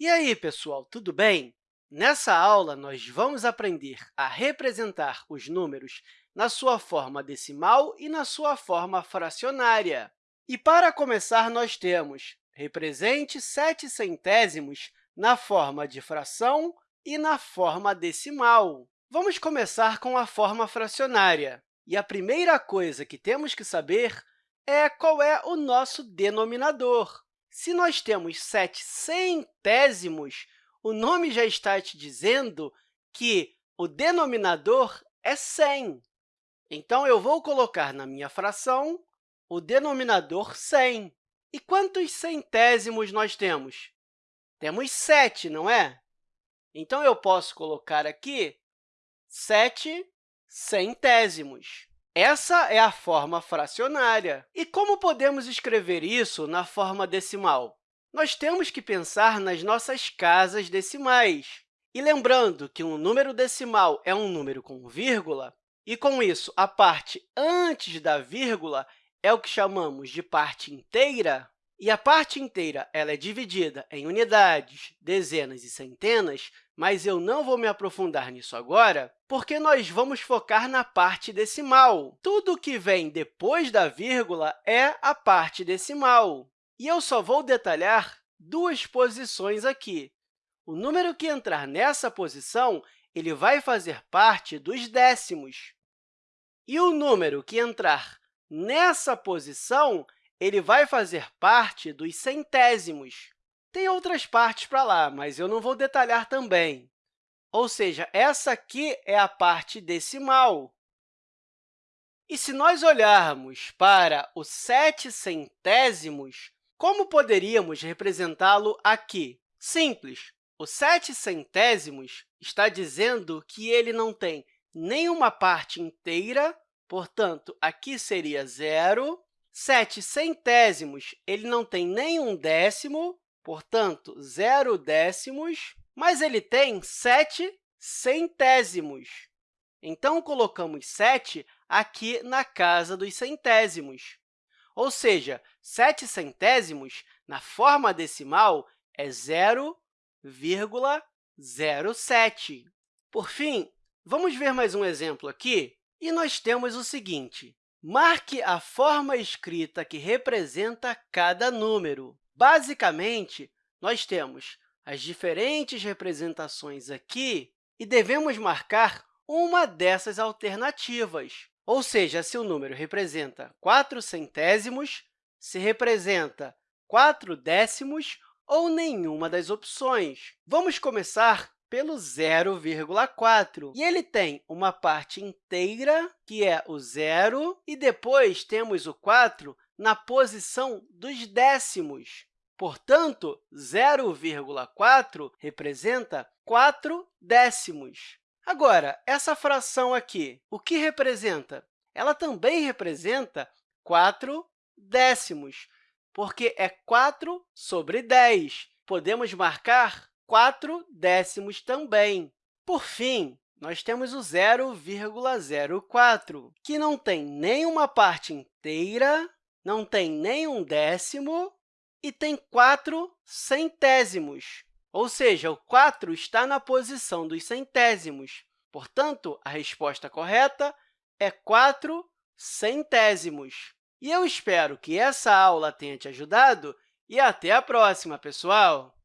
E aí, pessoal, tudo bem? Nessa aula, nós vamos aprender a representar os números na sua forma decimal e na sua forma fracionária. E, para começar, nós temos represente 7 centésimos na forma de fração e na forma decimal. Vamos começar com a forma fracionária. E a primeira coisa que temos que saber é qual é o nosso denominador. Se nós temos 7 centésimos, o nome já está te dizendo que o denominador é 100. Então, eu vou colocar na minha fração o denominador 100. E quantos centésimos nós temos? Temos 7, não é? Então, eu posso colocar aqui 7 centésimos. Essa é a forma fracionária. E como podemos escrever isso na forma decimal? Nós temos que pensar nas nossas casas decimais. E lembrando que um número decimal é um número com vírgula, e, com isso, a parte antes da vírgula é o que chamamos de parte inteira, e a parte inteira ela é dividida em unidades, dezenas e centenas, mas eu não vou me aprofundar nisso agora, porque nós vamos focar na parte decimal. Tudo que vem depois da vírgula é a parte decimal. E eu só vou detalhar duas posições aqui. O número que entrar nessa posição ele vai fazer parte dos décimos. E o número que entrar nessa posição ele vai fazer parte dos centésimos. Tem outras partes para lá, mas eu não vou detalhar também. Ou seja, essa aqui é a parte decimal. E se nós olharmos para os sete centésimos, como poderíamos representá-lo aqui? Simples. O sete centésimos está dizendo que ele não tem nenhuma parte inteira, portanto, aqui seria zero, 7 centésimos ele não tem nenhum décimo, portanto, zero décimos, mas ele tem 7 centésimos. Então, colocamos 7 aqui na casa dos centésimos. Ou seja, 7 centésimos, na forma decimal, é 0,07. Por fim, vamos ver mais um exemplo aqui, e nós temos o seguinte. Marque a forma escrita que representa cada número. Basicamente, nós temos as diferentes representações aqui e devemos marcar uma dessas alternativas. Ou seja, se o número representa 4 centésimos, se representa 4 décimos ou nenhuma das opções. Vamos começar pelo 0,4. E ele tem uma parte inteira, que é o zero, e depois temos o 4 na posição dos décimos. Portanto, 0,4 representa 4 décimos. Agora, essa fração aqui, o que representa? Ela também representa 4 décimos, porque é 4 sobre 10. Podemos marcar 4 décimos também. Por fim, nós temos o 0,04, que não tem nenhuma parte inteira, não tem nenhum décimo e tem 4 centésimos, ou seja, o 4 está na posição dos centésimos. Portanto, a resposta correta é 4 centésimos. E eu espero que essa aula tenha te ajudado e até a próxima, pessoal!